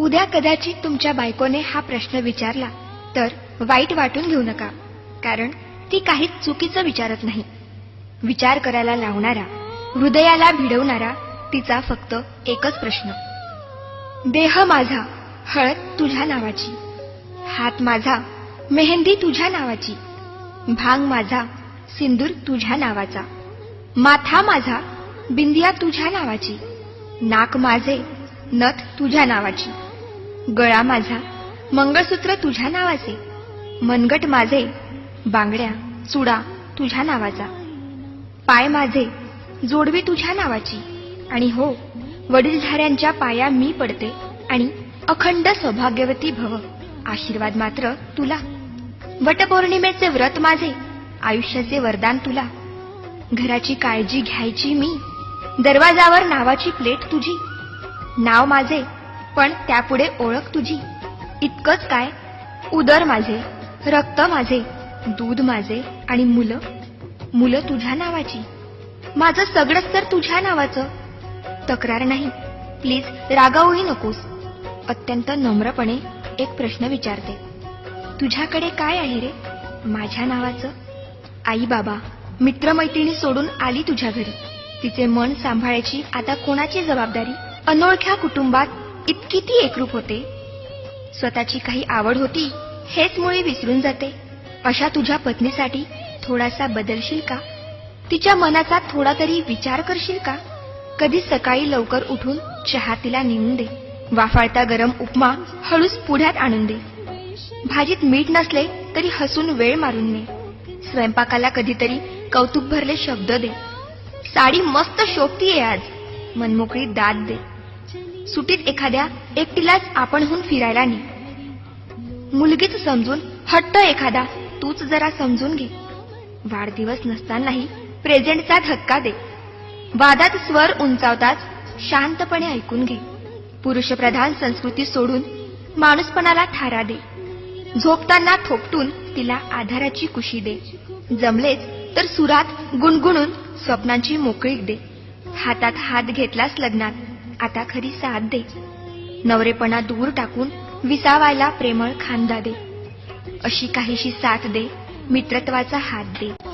उद्या कदाचित तुमच्या बायकोने हा प्रश्न विचारला तर वाईट वाटून घेऊ नका कारण ती काहीच चुकीचं विचारत नाही. विचार करायला लावणारा हृदयाला भिडवणारा तिचा फक्त एकच प्रश्न. देह माझा हळद तुझ्या नावाची. हात माझा मेहंदी तुझ्या नावाची. भांग माझा सिंदूर तुझ्या नावाचा. माथा माझा बिंदिया तुझ्या नावाची. नाक माझे नथ तुझ्या नावाची. गळा माझा. मंगळसूत्र तुझ्या नावाचे. मनगट माझे. बांगड्या चुडा तुझ्या नावाचा. पाय माझे. जोडवी तुझ्या नावाची. आणि हो वडीलधाऱ्यांच्या पाया मी पडते आणि अखंड सौभाग्यवती भव. आशीर्वाद मात्र तुला. वटपौर्णिमेचे व्रत माझे. आयुष्याचे वरदान तुला. घराची काळजी घ्यायची मी. दरवाजावर नावाची प्लेट तुझी. नाव माझे. पण त्यापुढे ओळख तुझी. इतकंच काय? उदर माझे रक्त माझे दूध माझे आणि मुलं. मुलं तुझ्या नावाची. माझं सगळंच तर तुझ्या नावाचं. तक्रार नाही. प्लीज रागावूही नकोस. अत्यंत नम्रपणे एक प्रश्न विचारते. तुझ्याकडे काय आहे रे? माझ्या नावाचं? आई बाबा मित्रमैत्रिणी सोडून आली तुझ्या घरी. तिचे मन सांभाळायची आता कोणाची जबाबदारी? अनोळख्या कुटुंबात इतकी ती एकरूप होते. स्वतःची काही आवड होती हेच मुळे विसरून जाते. अशा तुझ्या पत्नीसाठी थोडासा बदलशील का? तिच्या मनाचा थोडा तरी विचार करशील का? कधी सकाळी लवकर उठून चहा तिला नेऊन दे. वाफाळता गरम उपमा हळूच पुढ्यात आणून दे. भाजीत मीठ नसले तरी हसून वेळ मारून ने. स्वयंपाकाला कधीतरी कौतुक भरले शब्द दे. साडी मस्त शोभतीये आज. मनमोकळी दाद दे. सुटीत एखाद्या एकटीलाच आपणहून फिरायला ने. मुलगीच समजून हट्ट एखादा तूच जरा समजून घे. वाढदिवस नसतानाही प्रेझेंटचा धक्का दे. वादात स्वर उंचावताच शांतपणे ऐकून घे. पुरुषप्रधान संस्कृती सोडून माणूसपणाला थारा दे. झोपताना थोपटून तिला आधाराची कुशी दे. जमलेच तर सुरात गुणगुणून स्वप्नांची मोकळीक दे. हातात हात घेतलास लग्नात आता खरी साथ दे. नवरेपणा दूर टाकून विसावायला प्रेमळ खांदा दे. अशी काहीशी साथ दे मित्रत्वाचा हात दे.